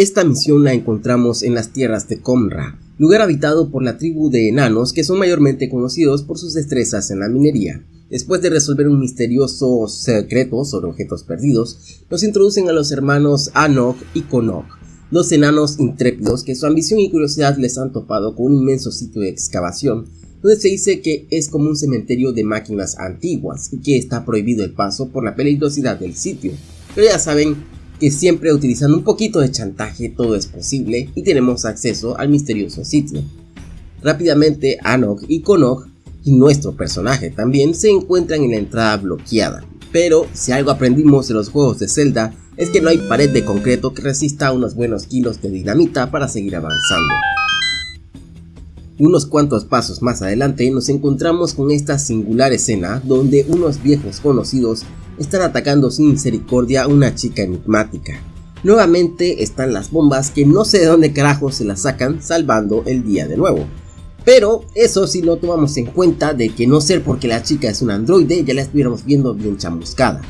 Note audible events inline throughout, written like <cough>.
Esta misión la encontramos en las tierras de Comra, lugar habitado por la tribu de enanos que son mayormente conocidos por sus destrezas en la minería. Después de resolver un misterioso secreto sobre objetos perdidos, nos introducen a los hermanos Anok y Konok, dos enanos intrépidos que su ambición y curiosidad les han topado con un inmenso sitio de excavación, donde se dice que es como un cementerio de máquinas antiguas y que está prohibido el paso por la peligrosidad del sitio. Pero ya saben que siempre utilizando un poquito de chantaje todo es posible y tenemos acceso al misterioso sitio. Rápidamente Anok y Konok y nuestro personaje también se encuentran en la entrada bloqueada. Pero si algo aprendimos de los juegos de Zelda es que no hay pared de concreto que resista unos buenos kilos de dinamita para seguir avanzando. Unos cuantos pasos más adelante nos encontramos con esta singular escena donde unos viejos conocidos están atacando sin misericordia a una chica enigmática. Nuevamente están las bombas que no sé de dónde carajo se las sacan salvando el día de nuevo. Pero eso si no tomamos en cuenta de que no ser porque la chica es un androide ya la estuviéramos viendo bien chamuscada.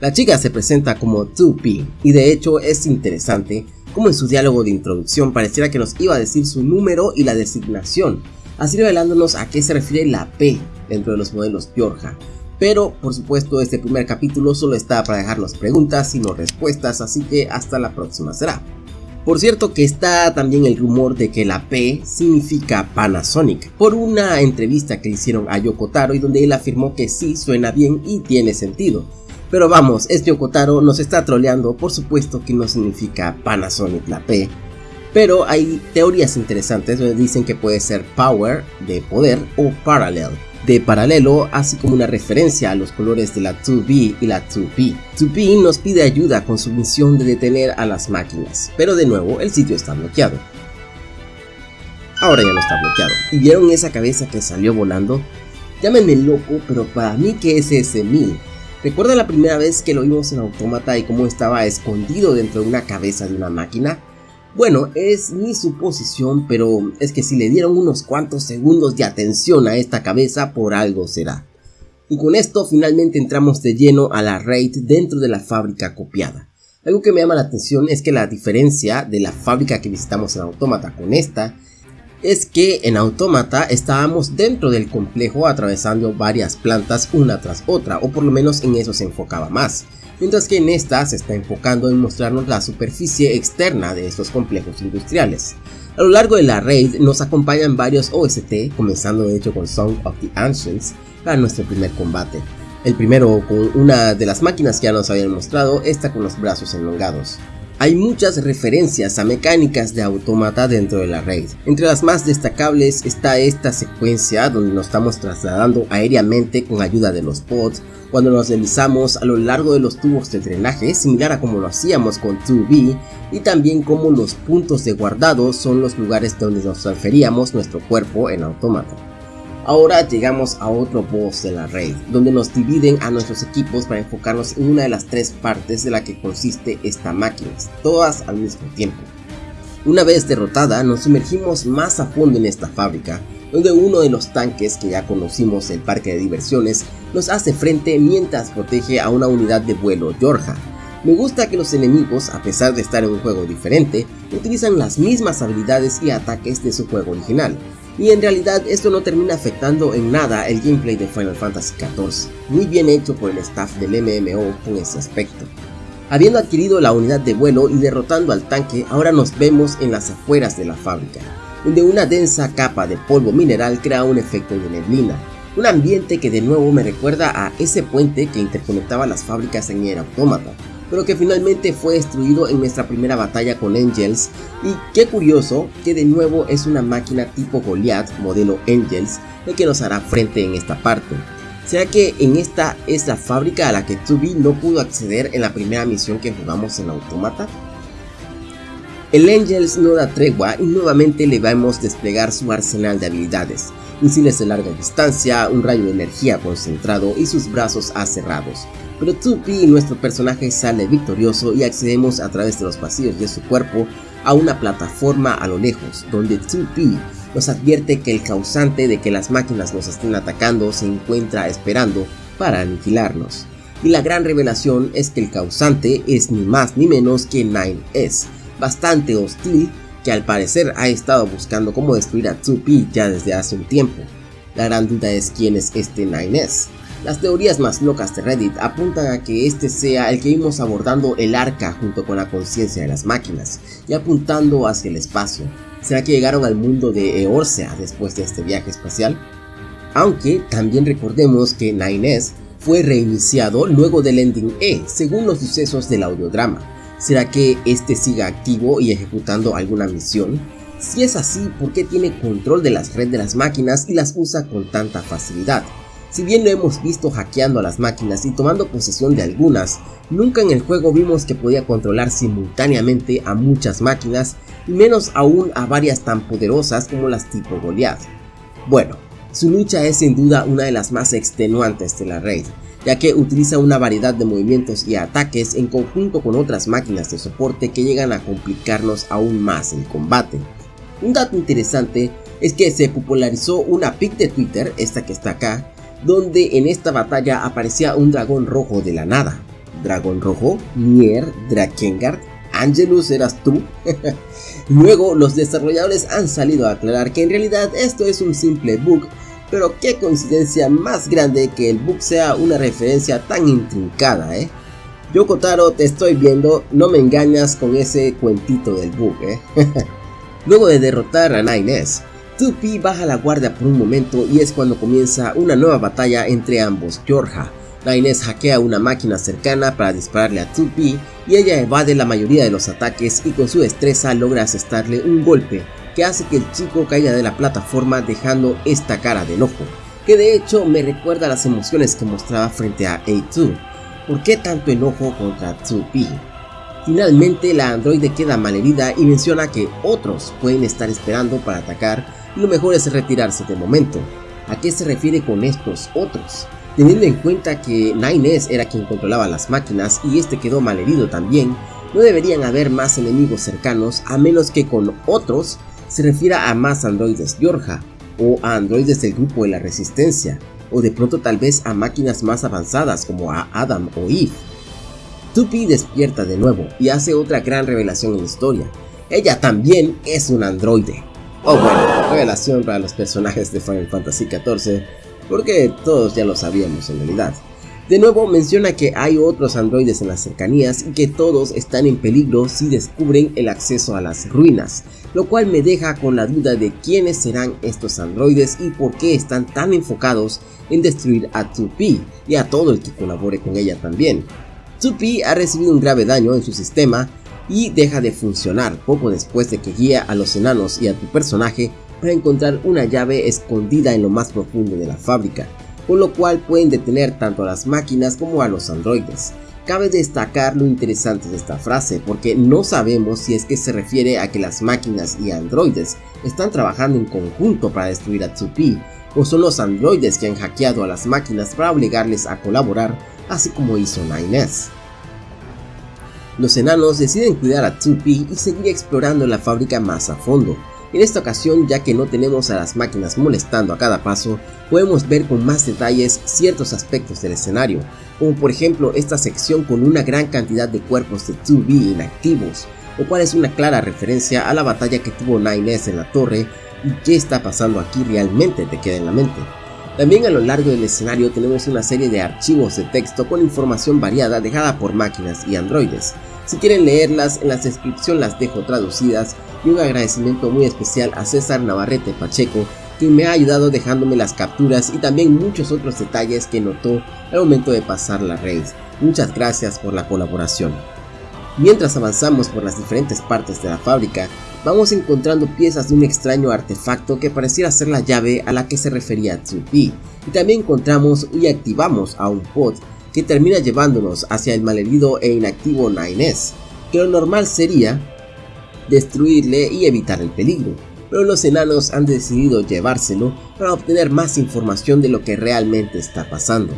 La chica se presenta como 2P y de hecho es interesante como en su diálogo de introducción pareciera que nos iba a decir su número y la designación, así revelándonos a qué se refiere la P dentro de los modelos Georgia. Pero por supuesto este primer capítulo solo está para dejarnos preguntas y no respuestas, así que hasta la próxima será. Por cierto que está también el rumor de que la P significa Panasonic, por una entrevista que hicieron a Yoko Taro y donde él afirmó que sí suena bien y tiene sentido. Pero vamos, este Yoko Taro nos está troleando, por supuesto que no significa Panasonic la P. Pero hay teorías interesantes donde dicen que puede ser Power de poder o Parallel de paralelo, así como una referencia a los colores de la 2B y la 2P. 2P nos pide ayuda con su misión de detener a las máquinas, pero de nuevo el sitio está bloqueado. Ahora ya no está bloqueado. ¿Y vieron esa cabeza que salió volando? Llámenme loco, pero para mí que es ese 1000. ¿Recuerda la primera vez que lo vimos en Autómata y cómo estaba escondido dentro de una cabeza de una máquina? Bueno, es mi suposición, pero es que si le dieron unos cuantos segundos de atención a esta cabeza, por algo será. Y con esto finalmente entramos de lleno a la raid dentro de la fábrica copiada. Algo que me llama la atención es que la diferencia de la fábrica que visitamos en Autómata con esta es que en Autómata estábamos dentro del complejo atravesando varias plantas una tras otra, o por lo menos en eso se enfocaba más mientras que en esta se está enfocando en mostrarnos la superficie externa de estos complejos industriales. A lo largo de la raid nos acompañan varios OST, comenzando de hecho con Song of the Ancients para nuestro primer combate. El primero con una de las máquinas que ya nos habían mostrado, esta con los brazos enlongados. Hay muchas referencias a mecánicas de automata dentro de la raid. Entre las más destacables está esta secuencia donde nos estamos trasladando aéreamente con ayuda de los pods, cuando nos deslizamos a lo largo de los tubos de drenaje, similar a como lo hacíamos con 2B, y también como los puntos de guardado son los lugares donde nos transferíamos nuestro cuerpo en automata. Ahora llegamos a otro boss de la raid, donde nos dividen a nuestros equipos para enfocarnos en una de las tres partes de la que consiste esta máquina, todas al mismo tiempo. Una vez derrotada, nos sumergimos más a fondo en esta fábrica, donde uno de los tanques que ya conocimos el parque de diversiones nos hace frente mientras protege a una unidad de vuelo Georgia. Me gusta que los enemigos, a pesar de estar en un juego diferente, utilizan las mismas habilidades y ataques de su juego original, y en realidad esto no termina afectando en nada el gameplay de Final Fantasy XIV, muy bien hecho por el staff del MMO con ese aspecto. Habiendo adquirido la unidad de vuelo y derrotando al tanque, ahora nos vemos en las afueras de la fábrica, donde una densa capa de polvo mineral crea un efecto de neblina, un ambiente que de nuevo me recuerda a ese puente que interconectaba las fábricas en Nier Automata, pero que finalmente fue destruido en nuestra primera batalla con Angels y qué curioso que de nuevo es una máquina tipo Goliath modelo Angels el que nos hará frente en esta parte. ¿Será que en esta es la fábrica a la que Tubi no pudo acceder en la primera misión que jugamos en Automata? El Angels no da tregua y nuevamente le vamos desplegar su arsenal de habilidades, misiles de larga distancia, un rayo de energía concentrado y sus brazos aserrados, pero 2P, nuestro personaje, sale victorioso y accedemos a través de los pasillos de su cuerpo a una plataforma a lo lejos, donde 2P nos advierte que el causante de que las máquinas nos estén atacando se encuentra esperando para aniquilarnos. Y la gran revelación es que el causante es ni más ni menos que 9S, bastante hostil que al parecer ha estado buscando cómo destruir a 2P ya desde hace un tiempo. La gran duda es quién es este 9S. Las teorías más locas de Reddit apuntan a que este sea el que vimos abordando el arca junto con la conciencia de las máquinas y apuntando hacia el espacio. ¿Será que llegaron al mundo de Eorsea después de este viaje espacial? Aunque también recordemos que 9S fue reiniciado luego del Ending E, según los sucesos del audiodrama. ¿Será que este siga activo y ejecutando alguna misión? Si es así, ¿por qué tiene control de las redes de las máquinas y las usa con tanta facilidad? Si bien lo hemos visto hackeando a las máquinas y tomando posesión de algunas, nunca en el juego vimos que podía controlar simultáneamente a muchas máquinas y menos aún a varias tan poderosas como las tipo Goliath. Bueno, su lucha es sin duda una de las más extenuantes de la raid, ya que utiliza una variedad de movimientos y ataques en conjunto con otras máquinas de soporte que llegan a complicarnos aún más el combate. Un dato interesante es que se popularizó una pic de Twitter, esta que está acá, donde en esta batalla aparecía un dragón rojo de la nada. ¿Dragón rojo? Nier, Drakengard, Angelus eras tú. <laughs> Luego los desarrolladores han salido a aclarar que en realidad esto es un simple bug pero qué coincidencia más grande que el bug sea una referencia tan intrincada, ¿eh? Yo Kotaro te estoy viendo, no me engañas con ese cuentito del bug, ¿eh? <laughs> Luego de derrotar a 9S, 2P baja la guardia por un momento y es cuando comienza una nueva batalla entre ambos Georgia. 9S hackea una máquina cercana para dispararle a 2P y ella evade la mayoría de los ataques y con su destreza logra asestarle un golpe que hace que el chico caiga de la plataforma dejando esta cara de enojo, que de hecho me recuerda las emociones que mostraba frente a A2. ¿Por qué tanto enojo contra 2P? Finalmente la androide queda malherida y menciona que otros pueden estar esperando para atacar y lo mejor es retirarse de momento. ¿A qué se refiere con estos otros? Teniendo en cuenta que 9S era quien controlaba las máquinas y este quedó malherido también, no deberían haber más enemigos cercanos a menos que con otros se refiera a más androides Yorja o a androides del grupo de la resistencia o de pronto tal vez a máquinas más avanzadas como a Adam o Eve. Tupi despierta de nuevo y hace otra gran revelación en la historia. Ella también es un androide. Oh bueno, revelación para los personajes de Final Fantasy XIV, porque todos ya lo sabíamos en realidad. De nuevo menciona que hay otros androides en las cercanías y que todos están en peligro si descubren el acceso a las ruinas, lo cual me deja con la duda de quiénes serán estos androides y por qué están tan enfocados en destruir a 2P y a todo el que colabore con ella también. 2P ha recibido un grave daño en su sistema y deja de funcionar poco después de que guía a los enanos y a tu personaje para encontrar una llave escondida en lo más profundo de la fábrica con lo cual pueden detener tanto a las máquinas como a los androides. Cabe destacar lo interesante de esta frase porque no sabemos si es que se refiere a que las máquinas y androides están trabajando en conjunto para destruir a 2P o son los androides que han hackeado a las máquinas para obligarles a colaborar así como hizo 9S. Los enanos deciden cuidar a 2P y seguir explorando la fábrica más a fondo, en esta ocasión, ya que no tenemos a las máquinas molestando a cada paso, podemos ver con más detalles ciertos aspectos del escenario, como por ejemplo esta sección con una gran cantidad de cuerpos de 2B inactivos, lo cual es una clara referencia a la batalla que tuvo 9S en la torre y qué está pasando aquí realmente te queda en la mente. También a lo largo del escenario tenemos una serie de archivos de texto con información variada dejada por máquinas y androides. Si quieren leerlas, en la descripción las dejo traducidas y un agradecimiento muy especial a César Navarrete Pacheco, quien me ha ayudado dejándome las capturas y también muchos otros detalles que notó al momento de pasar la raid. Muchas gracias por la colaboración. Mientras avanzamos por las diferentes partes de la fábrica, vamos encontrando piezas de un extraño artefacto que pareciera ser la llave a la que se refería Tsupi, y también encontramos y activamos a un pod que termina llevándonos hacia el malherido e inactivo 9S, que lo normal sería destruirle y evitar el peligro, pero los enanos han decidido llevárselo para obtener más información de lo que realmente está pasando.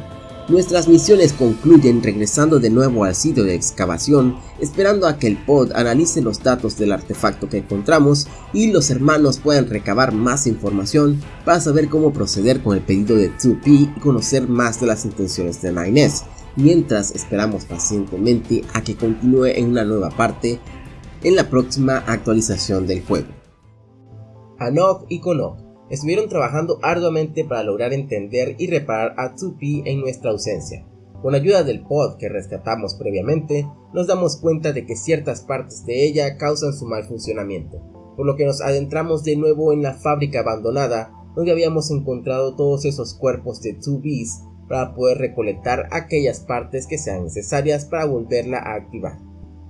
Nuestras misiones concluyen regresando de nuevo al sitio de excavación, esperando a que el pod analice los datos del artefacto que encontramos y los hermanos puedan recabar más información para saber cómo proceder con el pedido de 2P y conocer más de las intenciones de 9S, mientras esperamos pacientemente a que continúe en una nueva parte en la próxima actualización del juego. Anok y Konok estuvieron trabajando arduamente para lograr entender y reparar a 2P en nuestra ausencia. Con ayuda del pod que rescatamos previamente, nos damos cuenta de que ciertas partes de ella causan su mal funcionamiento, por lo que nos adentramos de nuevo en la fábrica abandonada donde habíamos encontrado todos esos cuerpos de 2Bs para poder recolectar aquellas partes que sean necesarias para volverla a activar.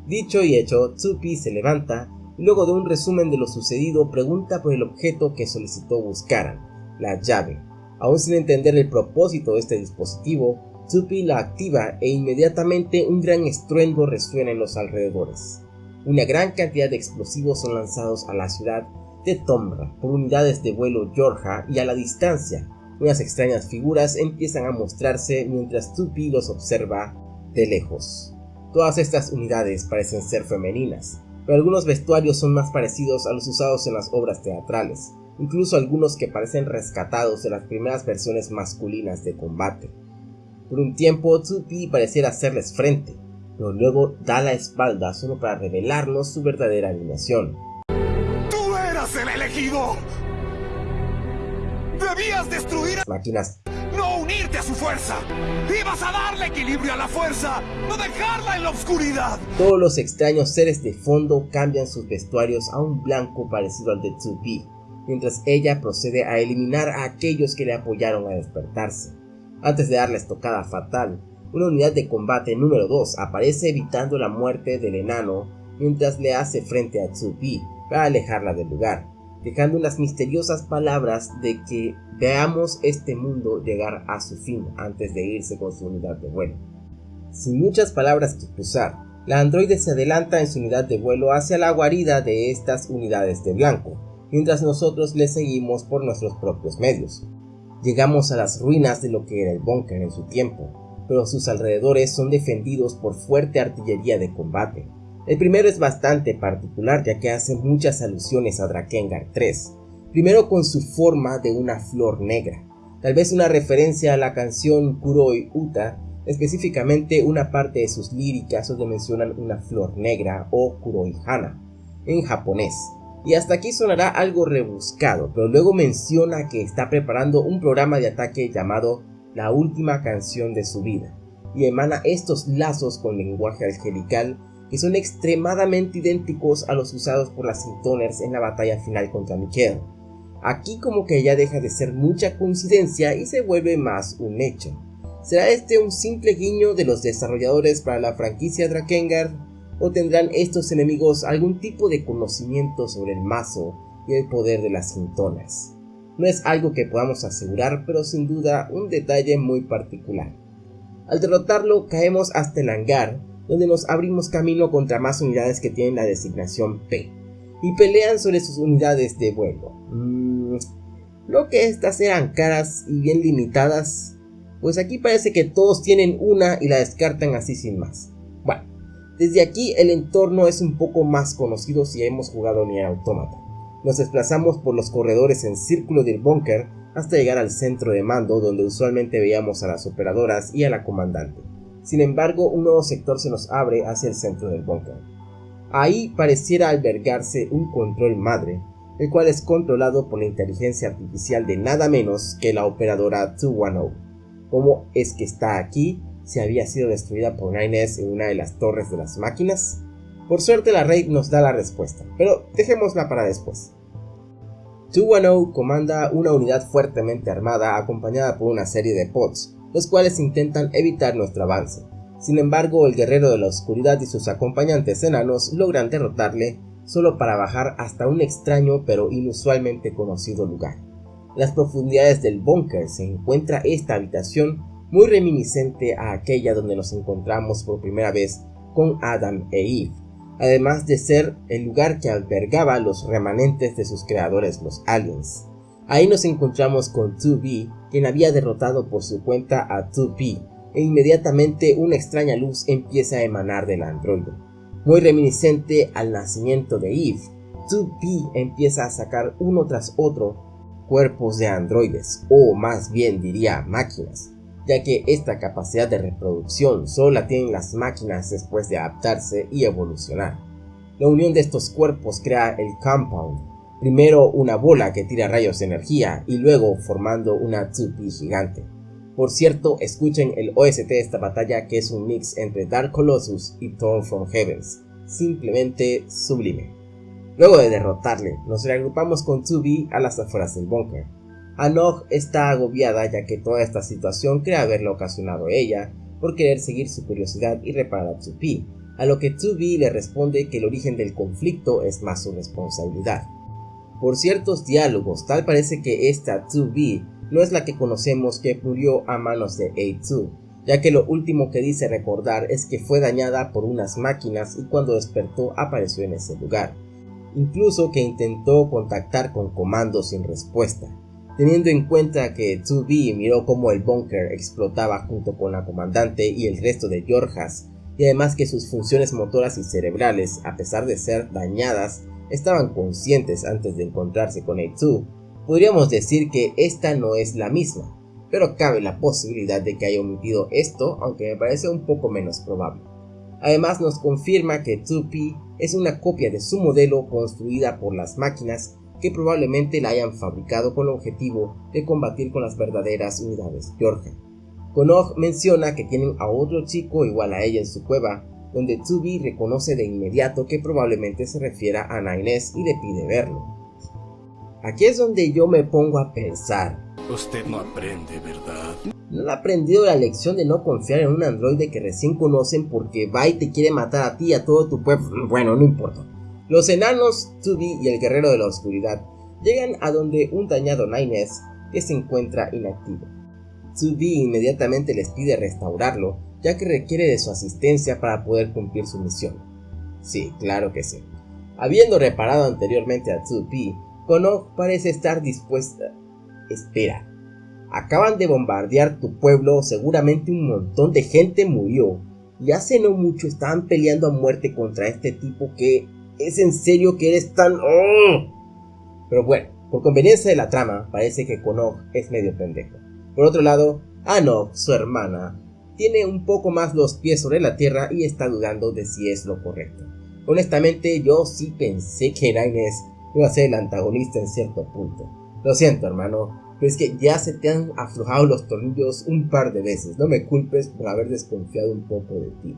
Dicho y hecho, 2P se levanta luego de un resumen de lo sucedido pregunta por el objeto que solicitó buscaran, la llave. Aún sin entender el propósito de este dispositivo, Tupi la activa e inmediatamente un gran estruendo resuena en los alrededores. Una gran cantidad de explosivos son lanzados a la ciudad de Tomra por unidades de vuelo Georgia y a la distancia, unas extrañas figuras empiezan a mostrarse mientras Tupi los observa de lejos. Todas estas unidades parecen ser femeninas, pero algunos vestuarios son más parecidos a los usados en las obras teatrales, incluso algunos que parecen rescatados de las primeras versiones masculinas de combate. Por un tiempo, 2P pareciera hacerles frente, pero luego da la espalda solo para revelarnos su verdadera alineación. ¡Tú eras el elegido! ¡Debías destruir a máquinas unirte a su fuerza. Ibas a darle equilibrio a la fuerza, no dejarla en la oscuridad. Todos los extraños seres de fondo cambian sus vestuarios a un blanco parecido al de 2B, mientras ella procede a eliminar a aquellos que le apoyaron a despertarse. Antes de darle estocada fatal, una unidad de combate número 2 aparece evitando la muerte del enano mientras le hace frente a 2B para alejarla del lugar dejando unas misteriosas palabras de que veamos este mundo llegar a su fin antes de irse con su unidad de vuelo. Sin muchas palabras que cruzar, la androide se adelanta en su unidad de vuelo hacia la guarida de estas unidades de blanco, mientras nosotros le seguimos por nuestros propios medios. Llegamos a las ruinas de lo que era el búnker en su tiempo, pero sus alrededores son defendidos por fuerte artillería de combate, el primero es bastante particular ya que hace muchas alusiones a Drakengard 3, primero con su forma de una flor negra, tal vez una referencia a la canción Kuroi Uta, específicamente una parte de sus líricas donde mencionan una flor negra o Kuroi Hana, en japonés. Y hasta aquí sonará algo rebuscado, pero luego menciona que está preparando un programa de ataque llamado La última canción de su vida, y emana estos lazos con lenguaje angelical que son extremadamente idénticos a los usados por las Sintoners en la batalla final contra Mikhail. Aquí como que ya deja de ser mucha coincidencia y se vuelve más un hecho. ¿Será este un simple guiño de los desarrolladores para la franquicia Drakengard? ¿O tendrán estos enemigos algún tipo de conocimiento sobre el mazo y el poder de las Sintoners? No es algo que podamos asegurar, pero sin duda un detalle muy particular. Al derrotarlo caemos hasta el hangar, donde nos abrimos camino contra más unidades que tienen la designación P, y pelean sobre sus unidades de vuelo. Mm, lo que estas eran caras y bien limitadas, pues aquí parece que todos tienen una y la descartan así sin más. Bueno, desde aquí el entorno es un poco más conocido si hemos jugado Nier Automata. Nos desplazamos por los corredores en círculo del búnker hasta llegar al centro de mando donde usualmente veíamos a las operadoras y a la comandante. Sin embargo, un nuevo sector se nos abre hacia el centro del búnker. Ahí pareciera albergarse un control madre, el cual es controlado por la inteligencia artificial de nada menos que la operadora 210. ¿Cómo es que está aquí si había sido destruida por Nines en una de las torres de las máquinas? Por suerte la Raid nos da la respuesta, pero dejémosla para después. 210 comanda una unidad fuertemente armada acompañada por una serie de pods, los cuales intentan evitar nuestro avance. Sin embargo, el guerrero de la oscuridad y sus acompañantes enanos logran derrotarle solo para bajar hasta un extraño pero inusualmente conocido lugar. En las profundidades del búnker se encuentra esta habitación muy reminiscente a aquella donde nos encontramos por primera vez con Adam e Eve, además de ser el lugar que albergaba los remanentes de sus creadores los aliens. Ahí nos encontramos con 2B, quien había derrotado por su cuenta a 2P, e inmediatamente una extraña luz empieza a emanar del androide. Muy reminiscente al nacimiento de Eve, 2P empieza a sacar uno tras otro cuerpos de androides, o más bien diría máquinas, ya que esta capacidad de reproducción solo la tienen las máquinas después de adaptarse y evolucionar. La unión de estos cuerpos crea el Compound, primero una bola que tira rayos de energía y luego formando una 2P gigante. Por cierto, escuchen el OST de esta batalla que es un mix entre Dark Colossus y Thorn from Heavens, simplemente sublime. Luego de derrotarle, nos reagrupamos con 2B a las afueras del búnker. Anog está agobiada ya que toda esta situación cree haberla ocasionado ella por querer seguir su curiosidad y reparar a 2 a lo que 2B le responde que el origen del conflicto es más su responsabilidad. Por ciertos diálogos, tal parece que esta 2B no es la que conocemos que murió a manos de A2, ya que lo último que dice recordar es que fue dañada por unas máquinas y cuando despertó apareció en ese lugar. Incluso que intentó contactar con comandos sin respuesta. Teniendo en cuenta que 2B miró cómo el búnker explotaba junto con la comandante y el resto de Georgas, y además que sus funciones motoras y cerebrales, a pesar de ser dañadas, estaban conscientes antes de encontrarse con A2, podríamos decir que esta no es la misma, pero cabe la posibilidad de que haya omitido esto, aunque me parece un poco menos probable. Además nos confirma que 2P es una copia de su modelo construida por las máquinas que probablemente la hayan fabricado con el objetivo de combatir con las verdaderas unidades Georgia. Konog menciona que tienen a otro chico igual a ella en su cueva, donde 2B reconoce de inmediato que probablemente se refiera a Nainés y le pide verlo. Aquí es donde yo me pongo a pensar. Usted no aprende, ¿verdad? No ha aprendido la lección de no confiar en un androide que recién conocen porque va y te quiere matar a ti y a todo tu pueblo. Bueno, no importa. Los enanos, Tubi y el guerrero de la oscuridad llegan a donde un dañado Nines que se encuentra inactivo. Tubi inmediatamente les pide restaurarlo, ya que requiere de su asistencia para poder cumplir su misión. Sí, claro que sí. Habiendo reparado anteriormente a 2 Kono parece estar dispuesta. Espera. Acaban de bombardear tu pueblo, seguramente un montón de gente murió. Y hace no mucho estaban peleando a muerte contra este tipo que... ¿Es en serio que eres tan... ¡Oh! Pero bueno, por conveniencia de la trama, parece que Kono es medio pendejo. Por otro lado, Anok, su hermana, tiene un poco más los pies sobre la tierra y está dudando de si es lo correcto. Honestamente, yo sí pensé que Inés iba a ser el antagonista en cierto punto. Lo siento, hermano, pero es que ya se te han aflojado los tornillos un par de veces. No me culpes por haber desconfiado un poco de ti.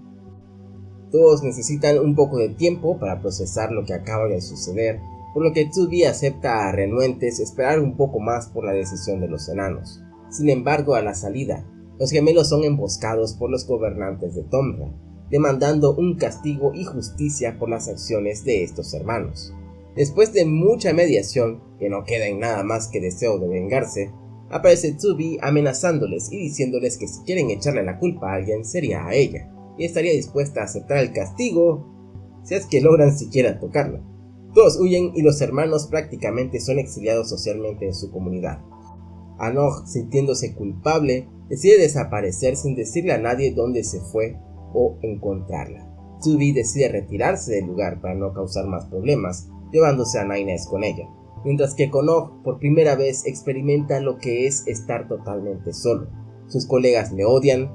Todos necesitan un poco de tiempo para procesar lo que acaba de suceder, por lo que Tubi acepta a renuentes esperar un poco más por la decisión de los enanos. Sin embargo, a la salida, los gemelos son emboscados por los gobernantes de Tomra, demandando un castigo y justicia por las acciones de estos hermanos. Después de mucha mediación, que no queda en nada más que deseo de vengarse, aparece Tsubi amenazándoles y diciéndoles que si quieren echarle la culpa a alguien sería a ella, y estaría dispuesta a aceptar el castigo si es que logran siquiera tocarla. Todos huyen y los hermanos prácticamente son exiliados socialmente en su comunidad. Anog, sintiéndose culpable, decide desaparecer sin decirle a nadie dónde se fue o encontrarla. Tsubi decide retirarse del lugar para no causar más problemas llevándose a Nainés con ella, mientras que Konog por primera vez experimenta lo que es estar totalmente solo. Sus colegas le odian,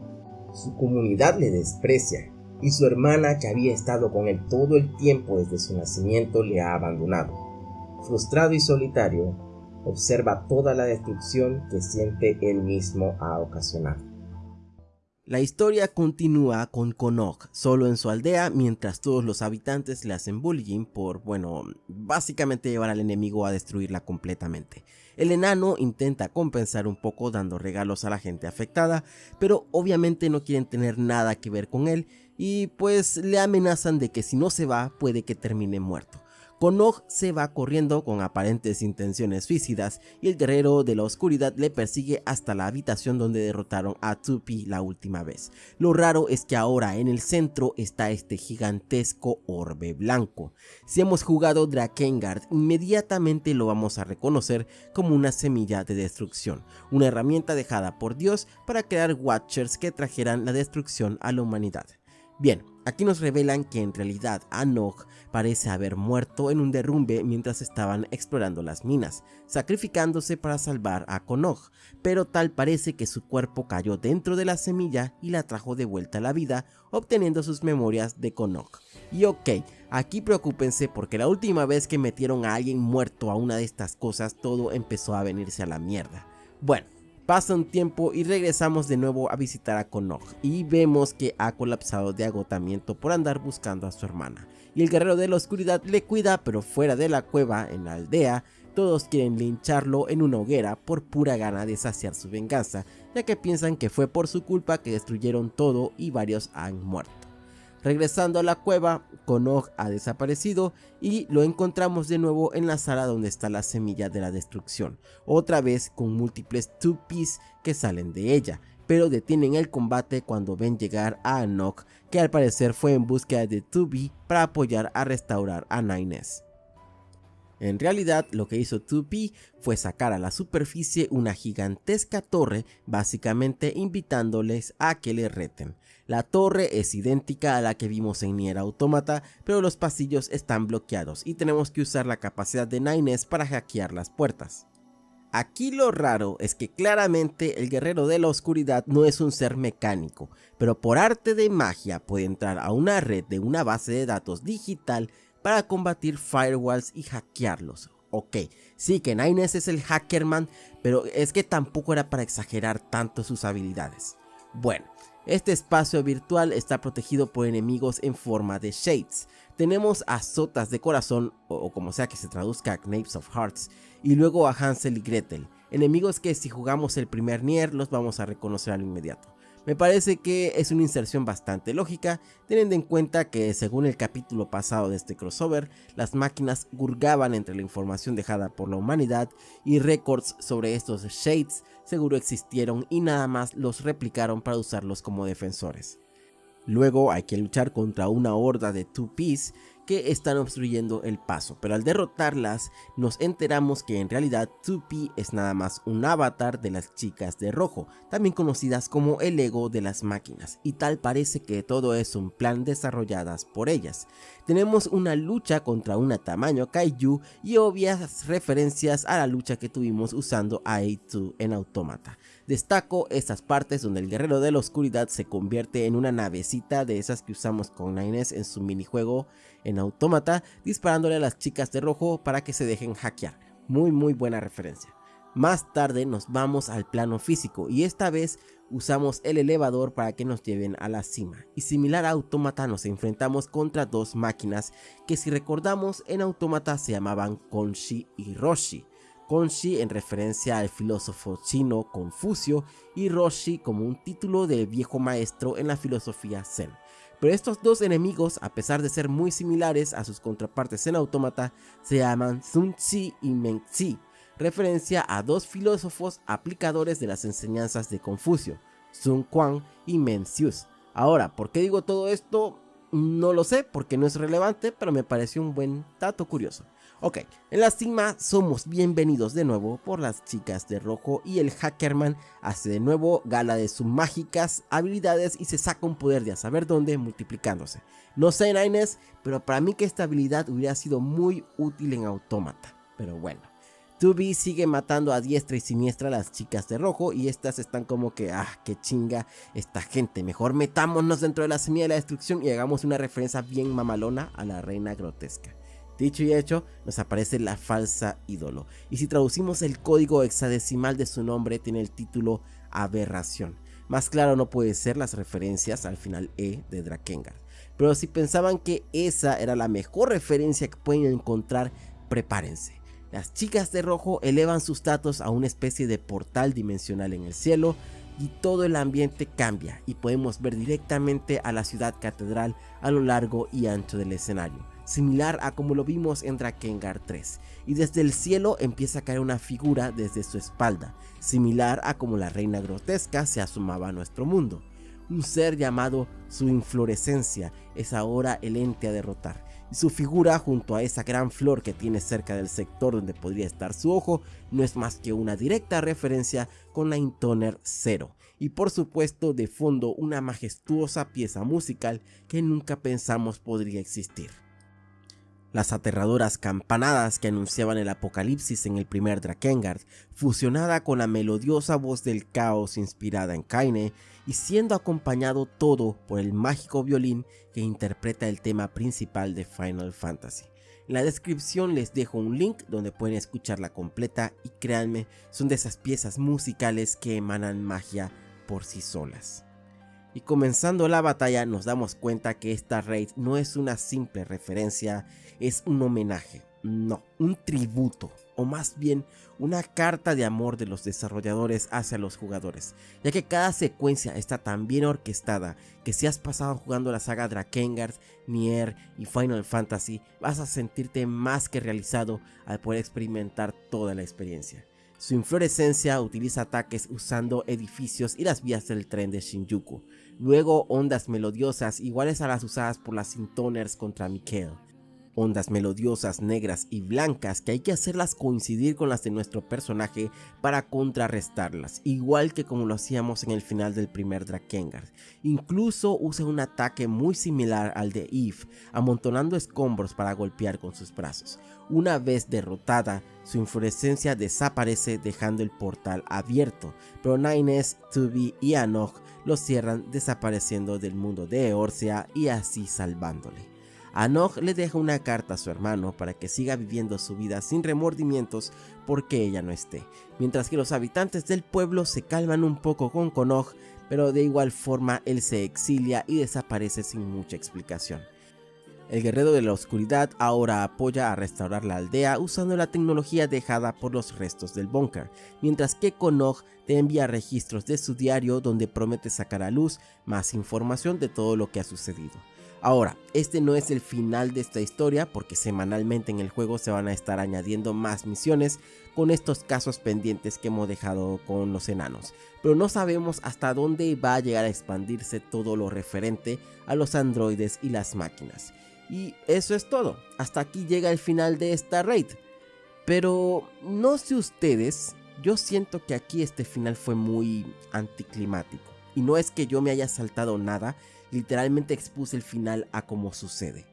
su comunidad le desprecia y su hermana que había estado con él todo el tiempo desde su nacimiento le ha abandonado. Frustrado y solitario, observa toda la destrucción que siente él mismo ha ocasionado. La historia continúa con Konok solo en su aldea mientras todos los habitantes le hacen bullying por, bueno, básicamente llevar al enemigo a destruirla completamente. El enano intenta compensar un poco dando regalos a la gente afectada, pero obviamente no quieren tener nada que ver con él y pues le amenazan de que si no se va puede que termine muerto. Konog se va corriendo con aparentes intenciones suicidas y el guerrero de la oscuridad le persigue hasta la habitación donde derrotaron a Tupi la última vez. Lo raro es que ahora en el centro está este gigantesco orbe blanco. Si hemos jugado Drakengard, inmediatamente lo vamos a reconocer como una semilla de destrucción, una herramienta dejada por Dios para crear Watchers que trajeran la destrucción a la humanidad. Bien, Aquí nos revelan que en realidad Anok parece haber muerto en un derrumbe mientras estaban explorando las minas, sacrificándose para salvar a Konog, pero tal parece que su cuerpo cayó dentro de la semilla y la trajo de vuelta a la vida, obteniendo sus memorias de Konog. Y ok, aquí preocúpense porque la última vez que metieron a alguien muerto a una de estas cosas todo empezó a venirse a la mierda. Bueno, Pasa un tiempo y regresamos de nuevo a visitar a Konog y vemos que ha colapsado de agotamiento por andar buscando a su hermana. Y el guerrero de la oscuridad le cuida pero fuera de la cueva en la aldea todos quieren lincharlo en una hoguera por pura gana de saciar su venganza, ya que piensan que fue por su culpa que destruyeron todo y varios han muerto. Regresando a la cueva, Konog ha desaparecido y lo encontramos de nuevo en la sala donde está la semilla de la destrucción, otra vez con múltiples 2 que salen de ella, pero detienen el combate cuando ven llegar a Anok, que al parecer fue en búsqueda de 2 para apoyar a restaurar a Nines. En realidad lo que hizo 2P fue sacar a la superficie una gigantesca torre, básicamente invitándoles a que le reten. La torre es idéntica a la que vimos en Nier Automata, pero los pasillos están bloqueados y tenemos que usar la capacidad de Nines para hackear las puertas. Aquí lo raro es que claramente el guerrero de la oscuridad no es un ser mecánico, pero por arte de magia puede entrar a una red de una base de datos digital para combatir firewalls y hackearlos. Ok, sí que Nines es el hackerman, pero es que tampoco era para exagerar tanto sus habilidades. Bueno, este espacio virtual está protegido por enemigos en forma de shades. Tenemos a Sotas de Corazón, o, como sea que se traduzca a of Hearts, y luego a Hansel y Gretel, enemigos que si jugamos el primer Nier los vamos a reconocer al inmediato. Me parece que es una inserción bastante lógica, teniendo en cuenta que según el capítulo pasado de este crossover, las máquinas gurgaban entre la información dejada por la humanidad y récords sobre estos Shades seguro existieron y nada más los replicaron para usarlos como defensores. Luego hay que luchar contra una horda de Two Piece que están obstruyendo el paso, pero al derrotarlas nos enteramos que en realidad 2P es nada más un avatar de las chicas de rojo, también conocidas como el ego de las máquinas, y tal parece que todo es un plan desarrolladas por ellas. Tenemos una lucha contra una tamaño kaiju y obvias referencias a la lucha que tuvimos usando a A2 en Automata. Destaco estas partes donde el guerrero de la oscuridad se convierte en una navecita de esas que usamos con Nines en su minijuego en Autómata, disparándole a las chicas de rojo para que se dejen hackear. Muy muy buena referencia. Más tarde nos vamos al plano físico y esta vez usamos el elevador para que nos lleven a la cima. Y similar a Autómata nos enfrentamos contra dos máquinas que si recordamos en Autómata se llamaban Konshi y Roshi. Konshi en referencia al filósofo chino Confucio y Roshi como un título de viejo maestro en la filosofía Zen. Pero estos dos enemigos, a pesar de ser muy similares a sus contrapartes en Autómata, se llaman Sun Tzu y Meng Tzu, referencia a dos filósofos aplicadores de las enseñanzas de Confucio, Sun Quan y Mencius. Ahora, ¿por qué digo todo esto? No lo sé porque no es relevante, pero me pareció un buen dato curioso. Ok, en la cima somos bienvenidos de nuevo por las chicas de rojo y el Hackerman hace de nuevo gala de sus mágicas habilidades y se saca un poder de a saber dónde multiplicándose. No sé Nines, pero para mí que esta habilidad hubiera sido muy útil en Autómata. Pero bueno. 2B sigue matando a diestra y siniestra a las chicas de rojo y estas están como que, ah, qué chinga esta gente, mejor metámonos dentro de la semilla de la destrucción y hagamos una referencia bien mamalona a la reina grotesca. Dicho y hecho, nos aparece la falsa ídolo. Y si traducimos el código hexadecimal de su nombre, tiene el título Aberración. Más claro no puede ser las referencias al final E de Drakengard. Pero si pensaban que esa era la mejor referencia que pueden encontrar, prepárense. Las chicas de rojo elevan sus datos a una especie de portal dimensional en el cielo y todo el ambiente cambia y podemos ver directamente a la ciudad catedral a lo largo y ancho del escenario similar a como lo vimos en Drakengard 3, y desde el cielo empieza a caer una figura desde su espalda, similar a como la reina grotesca se asomaba a nuestro mundo. Un ser llamado su inflorescencia es ahora el ente a derrotar, y su figura junto a esa gran flor que tiene cerca del sector donde podría estar su ojo no es más que una directa referencia con la Intoner 0, y por supuesto de fondo una majestuosa pieza musical que nunca pensamos podría existir. Las aterradoras campanadas que anunciaban el apocalipsis en el primer Drakengard, fusionada con la melodiosa voz del caos inspirada en Kaine y siendo acompañado todo por el mágico violín que interpreta el tema principal de Final Fantasy. En la descripción les dejo un link donde pueden escucharla completa y créanme, son de esas piezas musicales que emanan magia por sí solas. Y comenzando la batalla nos damos cuenta que esta raid no es una simple referencia, es un homenaje, no, un tributo, o más bien una carta de amor de los desarrolladores hacia los jugadores, ya que cada secuencia está tan bien orquestada que si has pasado jugando la saga Drakengard, Nier y Final Fantasy, vas a sentirte más que realizado al poder experimentar toda la experiencia. Su inflorescencia utiliza ataques usando edificios y las vías del tren de Shinjuku, luego ondas melodiosas iguales a las usadas por las Sintoners contra Mikkel, ondas melodiosas negras y blancas que hay que hacerlas coincidir con las de nuestro personaje para contrarrestarlas, igual que como lo hacíamos en el final del primer Drakengard. Incluso usa un ataque muy similar al de Eve, amontonando escombros para golpear con sus brazos. Una vez derrotada, su inflorescencia desaparece dejando el portal abierto, pero Nines, Tubi y Anok lo cierran desapareciendo del mundo de Eorzea y así salvándole. Anoj le deja una carta a su hermano para que siga viviendo su vida sin remordimientos porque ella no esté, mientras que los habitantes del pueblo se calman un poco con Konog, pero de igual forma él se exilia y desaparece sin mucha explicación. El guerrero de la oscuridad ahora apoya a restaurar la aldea usando la tecnología dejada por los restos del búnker, mientras que Konog te envía registros de su diario donde promete sacar a luz más información de todo lo que ha sucedido. Ahora, este no es el final de esta historia porque semanalmente en el juego se van a estar añadiendo más misiones con estos casos pendientes que hemos dejado con los enanos, pero no sabemos hasta dónde va a llegar a expandirse todo lo referente a los androides y las máquinas. Y eso es todo, hasta aquí llega el final de esta raid. Pero no sé ustedes, yo siento que aquí este final fue muy anticlimático. Y no es que yo me haya saltado nada, literalmente expuse el final a cómo sucede.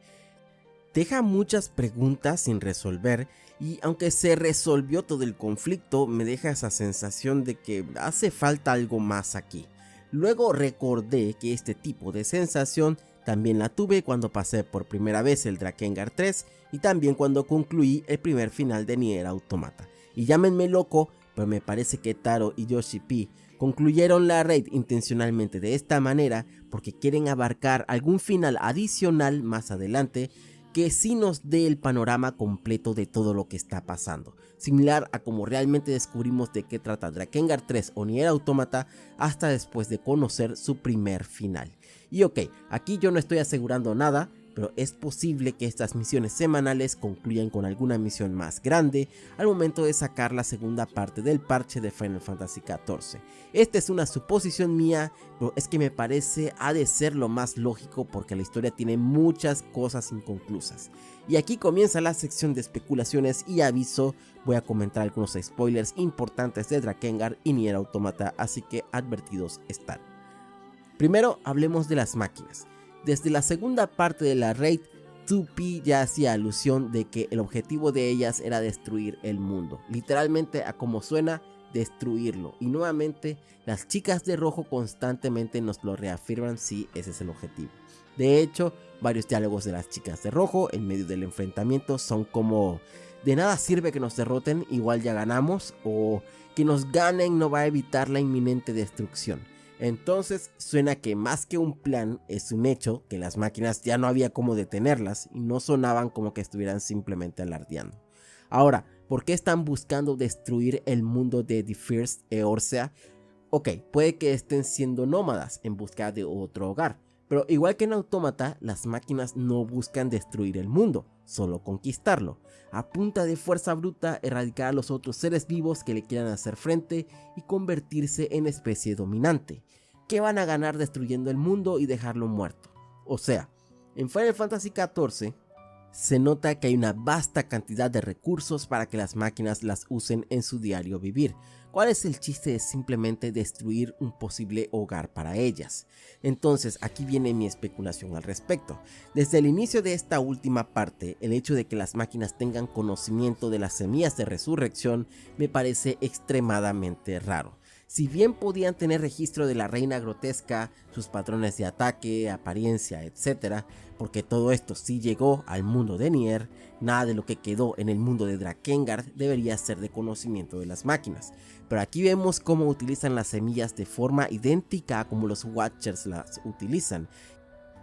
Deja muchas preguntas sin resolver y aunque se resolvió todo el conflicto me deja esa sensación de que hace falta algo más aquí. Luego recordé que este tipo de sensación también la tuve cuando pasé por primera vez el Drakengard 3 y también cuando concluí el primer final de Nier Automata. Y llámenme loco, pero me parece que Taro y Yoshi P concluyeron la raid intencionalmente de esta manera porque quieren abarcar algún final adicional más adelante que sí nos dé el panorama completo de todo lo que está pasando, similar a como realmente descubrimos de qué trata Drakengard 3 o Nier Automata hasta después de conocer su primer final. Y ok, aquí yo no estoy asegurando nada, pero es posible que estas misiones semanales concluyan con alguna misión más grande al momento de sacar la segunda parte del parche de Final Fantasy XIV. Esta es una suposición mía, pero es que me parece ha de ser lo más lógico porque la historia tiene muchas cosas inconclusas. Y aquí comienza la sección de especulaciones y aviso, voy a comentar algunos spoilers importantes de Drakengard y Nier Automata, así que advertidos están. Primero hablemos de las máquinas. Desde la segunda parte de la raid, 2P ya hacía alusión de que el objetivo de ellas era destruir el mundo, literalmente a como suena, destruirlo. Y nuevamente, las chicas de rojo constantemente nos lo reafirman si ese es el objetivo. De hecho, varios diálogos de las chicas de rojo en medio del enfrentamiento son como de nada sirve que nos derroten, igual ya ganamos, o que nos ganen no va a evitar la inminente destrucción. Entonces suena que más que un plan es un hecho que las máquinas ya no había cómo detenerlas y no sonaban como que estuvieran simplemente alardeando. Ahora, ¿por qué están buscando destruir el mundo de The First Eorzea? Ok, puede que estén siendo nómadas en busca de otro hogar, pero igual que en Autómata, las máquinas no buscan destruir el mundo, solo conquistarlo, a punta de fuerza bruta erradicar a los otros seres vivos que le quieran hacer frente y convertirse en especie dominante. ¿Qué van a ganar destruyendo el mundo y dejarlo muerto? O sea, en Final Fantasy XIV se nota que hay una vasta cantidad de recursos para que las máquinas las usen en su diario vivir, ¿Cuál es el chiste de simplemente destruir un posible hogar para ellas? Entonces aquí viene mi especulación al respecto. Desde el inicio de esta última parte, el hecho de que las máquinas tengan conocimiento de las semillas de resurrección me parece extremadamente raro. Si bien podían tener registro de la reina grotesca, sus patrones de ataque, apariencia, etc., porque todo esto sí llegó al mundo de Nier, nada de lo que quedó en el mundo de Drakengard debería ser de conocimiento de las máquinas. Pero aquí vemos cómo utilizan las semillas de forma idéntica a como los Watchers las utilizan,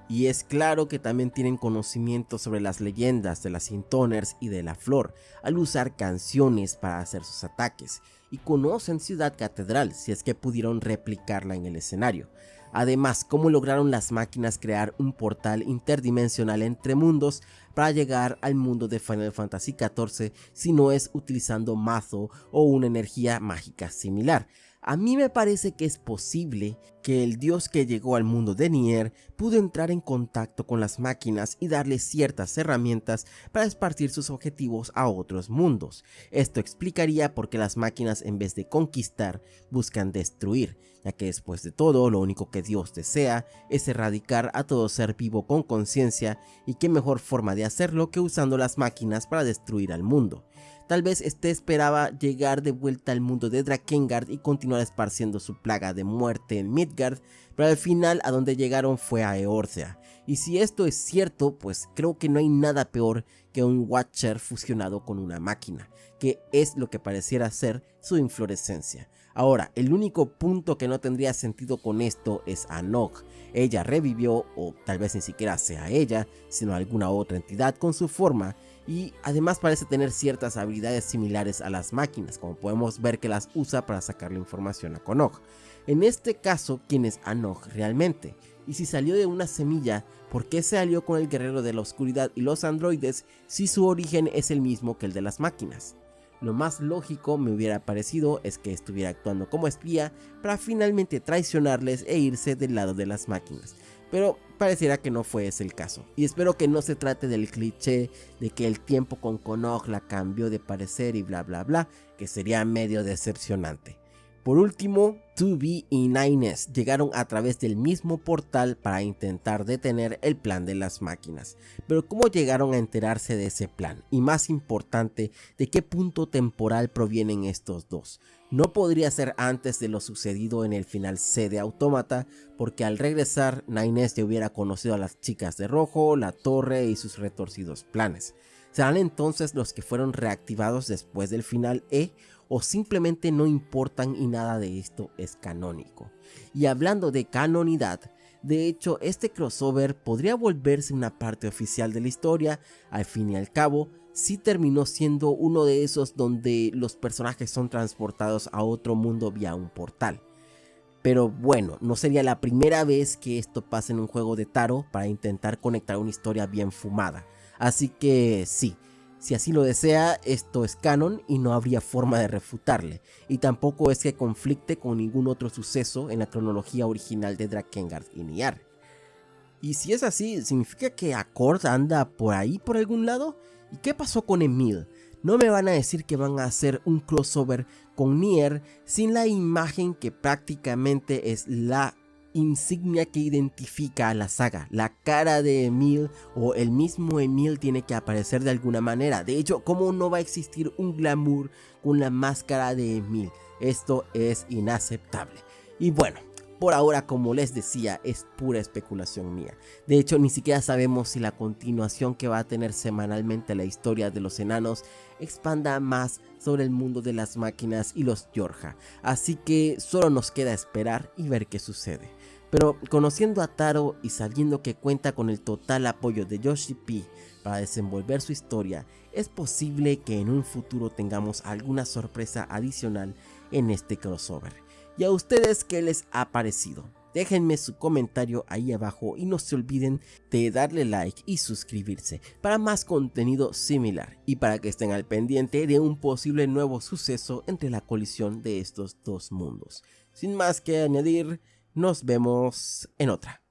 y es claro que también tienen conocimiento sobre las leyendas de las Intoners y de la Flor, al usar canciones para hacer sus ataques, y conocen Ciudad Catedral si es que pudieron replicarla en el escenario. Además, cómo lograron las máquinas crear un portal interdimensional entre mundos para llegar al mundo de Final Fantasy XIV si no es utilizando mazo o una energía mágica similar. A mí me parece que es posible que el dios que llegó al mundo de Nier pudo entrar en contacto con las máquinas y darles ciertas herramientas para esparcir sus objetivos a otros mundos. Esto explicaría por qué las máquinas en vez de conquistar buscan destruir, ya que después de todo lo único que Dios desea es erradicar a todo ser vivo con conciencia y qué mejor forma de hacerlo que usando las máquinas para destruir al mundo. Tal vez este esperaba llegar de vuelta al mundo de Drakengard y continuar esparciendo su plaga de muerte en Midgard, pero al final a donde llegaron fue a Eorthea. Y si esto es cierto, pues creo que no hay nada peor que un Watcher fusionado con una máquina, que es lo que pareciera ser su inflorescencia. Ahora, el único punto que no tendría sentido con esto es Anok. Ella revivió, o tal vez ni siquiera sea ella, sino alguna otra entidad con su forma, y además parece tener ciertas habilidades similares a las máquinas, como podemos ver que las usa para sacar la información a Konog. En este caso, ¿quién es Anog realmente? Y si salió de una semilla, ¿por qué se alió con el guerrero de la oscuridad y los androides si su origen es el mismo que el de las máquinas? Lo más lógico me hubiera parecido es que estuviera actuando como espía para finalmente traicionarles e irse del lado de las máquinas pero pareciera que no fue ese el caso. Y espero que no se trate del cliché de que el tiempo con Konog la cambió de parecer y bla bla bla, que sería medio decepcionante. Por último, 2B y Nines llegaron a través del mismo portal para intentar detener el plan de las máquinas. Pero ¿cómo llegaron a enterarse de ese plan? Y más importante, ¿de qué punto temporal provienen estos dos? No podría ser antes de lo sucedido en el final C de Autómata, porque al regresar, Nines ya hubiera conocido a las chicas de rojo, la torre y sus retorcidos planes. ¿Serán entonces los que fueron reactivados después del final E o simplemente no importan y nada de esto es canónico? Y hablando de canonidad, de hecho este crossover podría volverse una parte oficial de la historia, al fin y al cabo, sí terminó siendo uno de esos donde los personajes son transportados a otro mundo vía un portal. Pero bueno, no sería la primera vez que esto pasa en un juego de Taro para intentar conectar una historia bien fumada. Así que sí, si así lo desea, esto es canon y no habría forma de refutarle, y tampoco es que conflicte con ningún otro suceso en la cronología original de Drakengard y Niar. Y si es así, ¿significa que Accord anda por ahí por algún lado? ¿Y qué pasó con Emil? No me van a decir que van a hacer un crossover con Nier sin la imagen que prácticamente es la insignia que identifica a la saga. La cara de Emil o el mismo Emil tiene que aparecer de alguna manera. De hecho, ¿cómo no va a existir un glamour con la máscara de Emil? Esto es inaceptable. Y bueno, por ahora, como les decía, es pura especulación mía. De hecho, ni siquiera sabemos si la continuación que va a tener semanalmente la historia de los enanos expanda más sobre el mundo de las máquinas y los Yorja. Así que solo nos queda esperar y ver qué sucede. Pero conociendo a Taro y sabiendo que cuenta con el total apoyo de Yoshi P para desenvolver su historia, es posible que en un futuro tengamos alguna sorpresa adicional en este crossover. ¿Y a ustedes qué les ha parecido? Déjenme su comentario ahí abajo y no se olviden de darle like y suscribirse para más contenido similar y para que estén al pendiente de un posible nuevo suceso entre la colisión de estos dos mundos. Sin más que añadir, nos vemos en otra.